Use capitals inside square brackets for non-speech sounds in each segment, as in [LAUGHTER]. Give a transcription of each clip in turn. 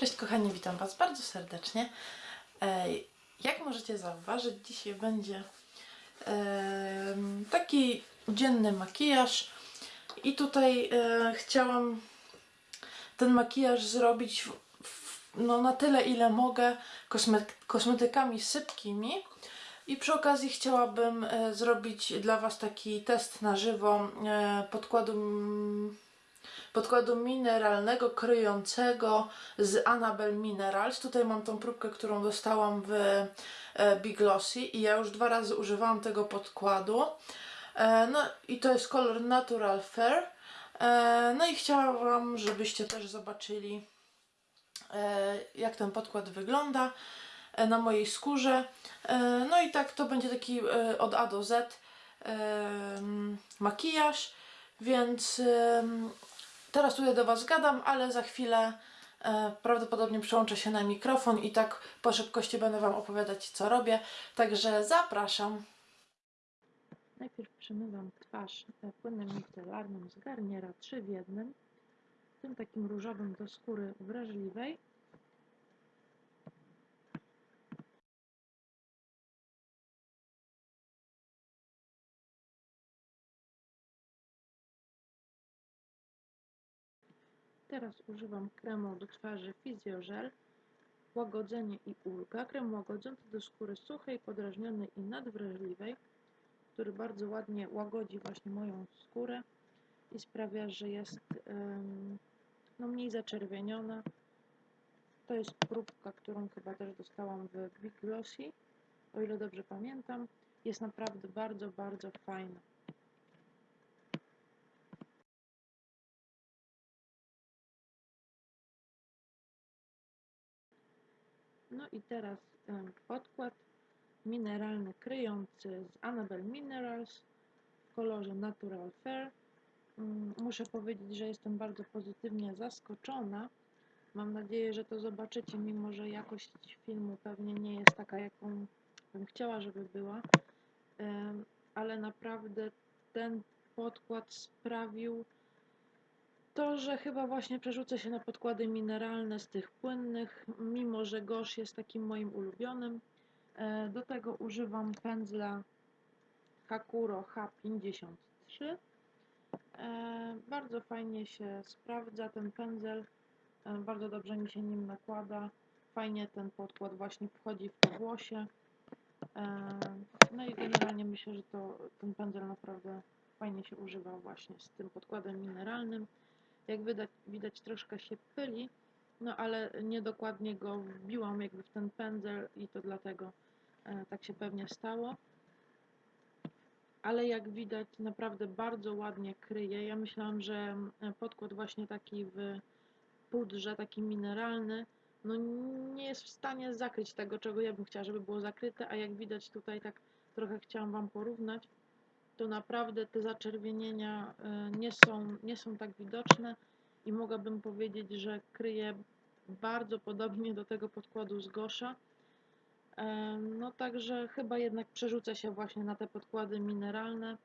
Cześć kochani, witam Was bardzo serdecznie. Jak możecie zauważyć, dzisiaj będzie taki dzienny makijaż i tutaj e, chciałam ten makijaż zrobić no, na tyle ile mogę kosme, kosmetykami sypkimi i przy okazji chciałabym e, zrobić dla Was taki test na żywo e, podkładu mm, podkładu mineralnego, kryjącego z Annabelle Minerals. Tutaj mam tą próbkę, którą dostałam w e, Big Glossy i ja już dwa razy używałam tego podkładu. E, No i to jest kolor Natural Fair. E, No i chciałam, żebyście też zobaczyli jak ten podkład wygląda na mojej skórze. No i tak to będzie taki od A do Z makijaż, więc Teraz tutaj do Was gadam, ale za chwilę e, prawdopodobnie przełączę się na mikrofon i tak po szybkości będę Wam opowiadać, co robię. Także zapraszam. Najpierw przemywam twarz e, płynem micelarnym z Garniera 3 w jednym, tym takim różowym do skóry wrażliwej. Teraz używam kremu do twarzy Physiogel, łagodzenie i ulga. Krem łagodzący do skóry suchej, podrażnionej i nadwrażliwej, który bardzo ładnie łagodzi właśnie moją skórę i sprawia, że jest no, mniej zaczerwieniona. To jest próbka, którą chyba też dostałam w Big Glossy, o ile dobrze pamiętam. Jest naprawdę bardzo, bardzo fajna. No i teraz em, podkład mineralny kryjący z Annabelle Minerals w kolorze Natural Fair. Mm, Muszę powiedzieć, że jestem bardzo pozytywnie zaskoczona. Mam nadzieję, że to zobaczycie, mimo że jakość filmu pewnie nie jest taka, jaką bym chciała, żeby była. Ale naprawdę ten podkład sprawił to, że chyba właśnie przerzucę się na podkłady mineralne z tych płynnych, mimo że gosz jest takim moim ulubionym. E, Do tego używam pędzla Hakuro H53. E, Bardzo fajnie się sprawdza ten pędzel, e, bardzo dobrze mi się nim nakłada. Fajnie ten podkład właśnie wchodzi w to włosie. No i generalnie myślę, że to, ten pędzel naprawdę fajnie się używa właśnie z tym podkładem mineralnym. Jak widać, widać troszkę się pyli, no ale niedokładnie go wbiłam jakby w ten pędzel i to dlatego e, tak się pewnie stało. Ale jak widać naprawdę bardzo ładnie kryje. Ja myślałam, że e, podkład właśnie taki w pudrze, taki mineralny, no nie jest w stanie zakryć tego, czego ja bym chciała, żeby było zakryte, a jak widać tutaj tak trochę chciałam Wam porównać, to naprawdę te zaczerwienienia e, nie są, nie są tak widoczne i mogłabym powiedzieć, że kryje bardzo podobnie do tego podkładu z Gosza. E, No także chyba jednak przerzucę się właśnie na te podkłady mineralne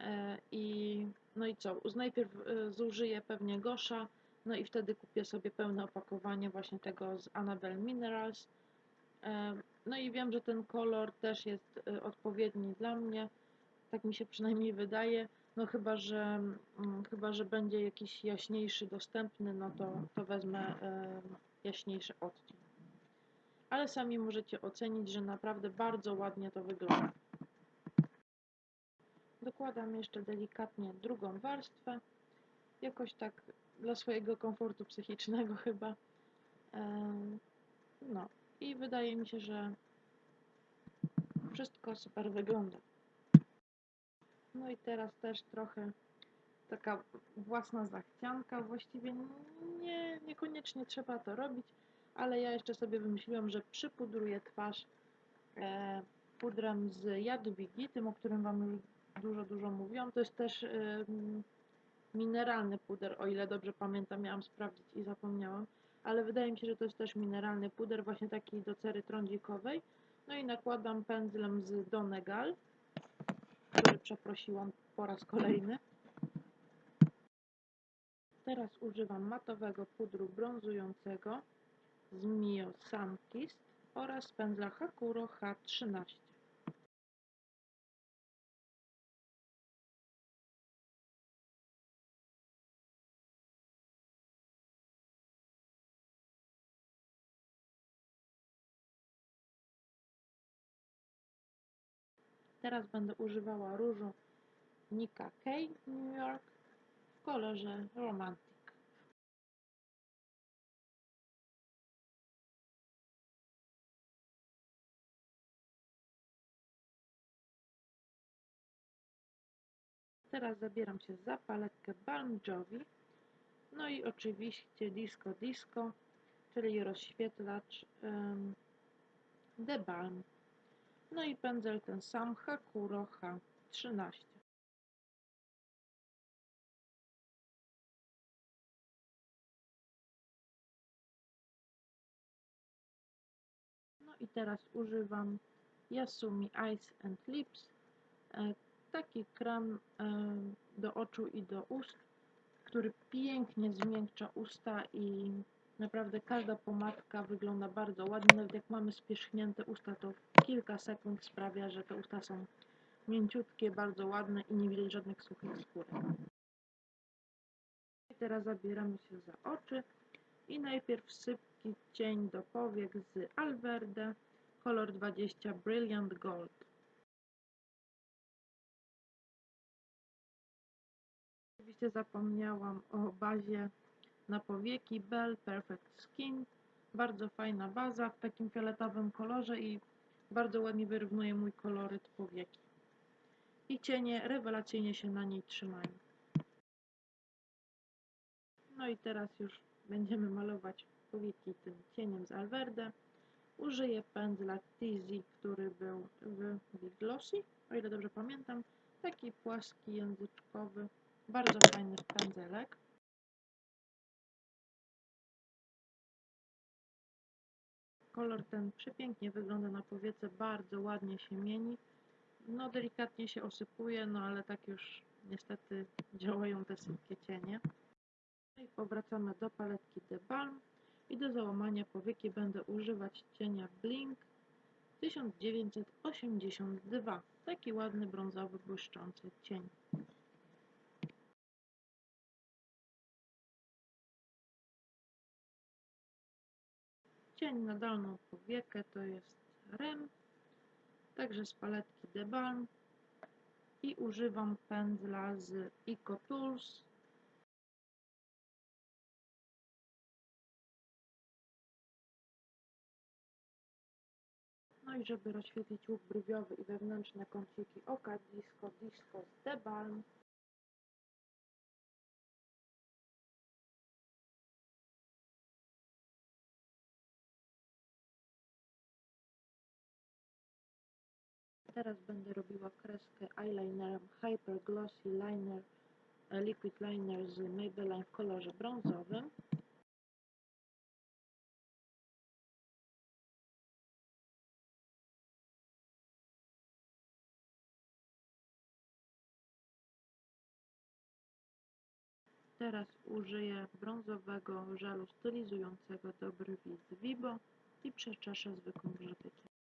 E, i no i co, najpierw e, zużyję pewnie Gosza, no i wtedy kupię sobie pełne opakowanie właśnie tego z Annabelle Minerals. E, No i wiem, że ten kolor też jest e, odpowiedni dla mnie, tak mi się przynajmniej wydaje. No chyba, że mm, chyba, że będzie jakiś jaśniejszy dostępny, no to, to wezmę e, jaśniejszy odcień. Ale sami możecie ocenić, że naprawdę bardzo ładnie to wygląda. Dokładam jeszcze delikatnie drugą warstwę, jakoś tak dla swojego komfortu psychicznego [LAUGHS] chyba. Em, No i wydaje mi się, że wszystko super wygląda. No i teraz też trochę taka własna zachcianka. Właściwie nie, niekoniecznie trzeba to robić, ale ja jeszcze sobie wymyśliłam, że przypudruję twarz e, pudrem z Jadwigi, tym, o którym Wam już dużo, dużo mówiłam. To jest też em, mineralny puder, o ile dobrze pamiętam, miałam sprawdzić i zapomniałam, ale wydaje mi się, że to jest też mineralny puder, właśnie taki do cery trądzikowej. No i nakładam pędzlem z Donegal, który przeprosiłam po raz kolejny. Teraz używam matowego pudru brązującego z Mio Sunkist oraz pędzla Hakuro H13. Teraz będę używała różu Nika K New York w kolorze Romantic. Teraz zabieram się za paletkę Balm Jovi. No i oczywiście Disco Disco, czyli rozświetlacz um, The Balm. No i pędzel ten sam Hakuro H13. No i teraz używam Yasumi Eyes and Lips. E, taki krem e, do oczu i do ust, który pięknie zmiękcza usta i naprawdę każda pomadka wygląda bardzo ładnie. Nawet jak mamy spierzchnięte usta, to kilka sekund sprawia, że te usta są mięciutkie, bardzo ładne i nie widać żadnych suchych skórek. I teraz zabieramy się za oczy i najpierw sypki cień do powiek z Alverde, kolor 20 Brilliant Gold. Oczywiście zapomniałam o bazie na powieki Bell Perfect Skin. Bardzo fajna baza w takim fioletowym kolorze i bardzo ładnie wyrównuje mój koloryt powieki. I cienie rewelacyjnie się na niej trzymają. No i teraz już będziemy malować powieki tym cieniem z Alverde. Użyję pędzla Tizi, który był w Big Glossy, o ile dobrze pamiętam. Taki płaski, języczkowy, bardzo fajny pędzelek. Kolor ten przepięknie wygląda na powiece, bardzo ładnie się mieni. No delikatnie się osypuje, no ale tak już niestety działają te sypkie cienie. No i powracamy do paletki The Balm i do załamania powieki będę używać cienia Blink 1982. Taki ładny, brązowy, błyszczący cień. Cień na dolną powiekę to jest REM, także z paletki The Balm i używam pędzla z Eco Tools. No i żeby rozświetlić łuk brwiowy i wewnętrzne kąciki oka, Disco Disco z The Teraz będę robiła kreskę eyelinerem Hyper Glossy Liner e, Liquid Liner z Maybelline w kolorze brązowym. Teraz użyję brązowego żelu stylizującego do brwi z Vibo i przeczeszę zwykłym grzebykiem.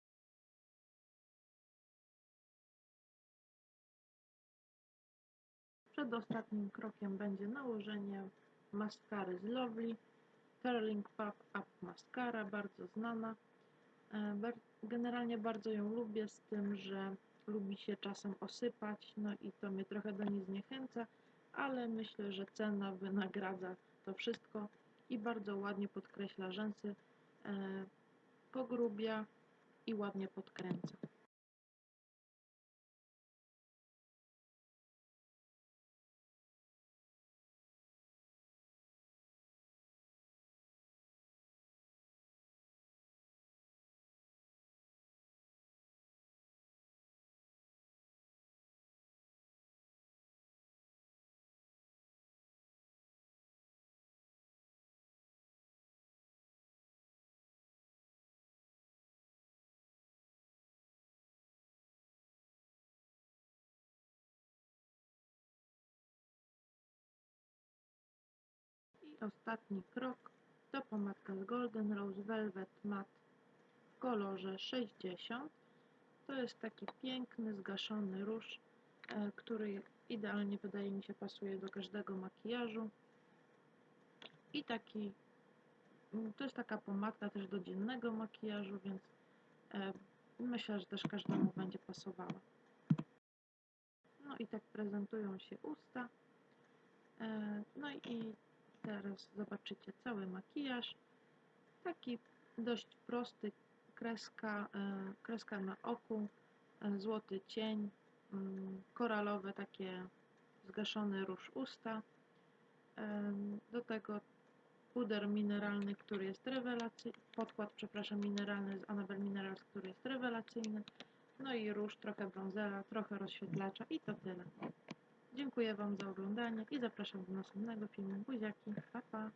Przedostatnim krokiem będzie nałożenie maskary z Lovely, Curling Pop Up Mascara, bardzo znana. E, generalnie bardzo ją lubię z tym, że lubi się czasem osypać, no i to mnie trochę do niej zniechęca, ale myślę, że cena wynagradza to wszystko i bardzo ładnie podkreśla rzęsy, e, pogrubia i ładnie podkręca. Ostatni krok to pomadka z Golden Rose Velvet Matte w kolorze 60. To jest taki piękny, zgaszony róż, e, który idealnie wydaje mi się pasuje do każdego makijażu. I taki, mm, to jest taka pomadka też do dziennego makijażu, więc e, myślę, że też każdemu będzie pasowała. No i tak prezentują się usta. E, No i teraz zobaczycie cały makijaż. Taki dość prosty, kreska, e, kreska na oku, e, złoty cień, mm, koralowe takie zgaszony róż usta. Em, Do tego puder mineralny, który jest rewelacyjny, podkład, przepraszam, mineralny z Annabelle Minerals, który jest rewelacyjny. No i róż, trochę brązera, trochę rozświetlacza i to tyle. Dziękuję Wam za oglądanie i zapraszam do następnego filmu. Buziaki, pa pa!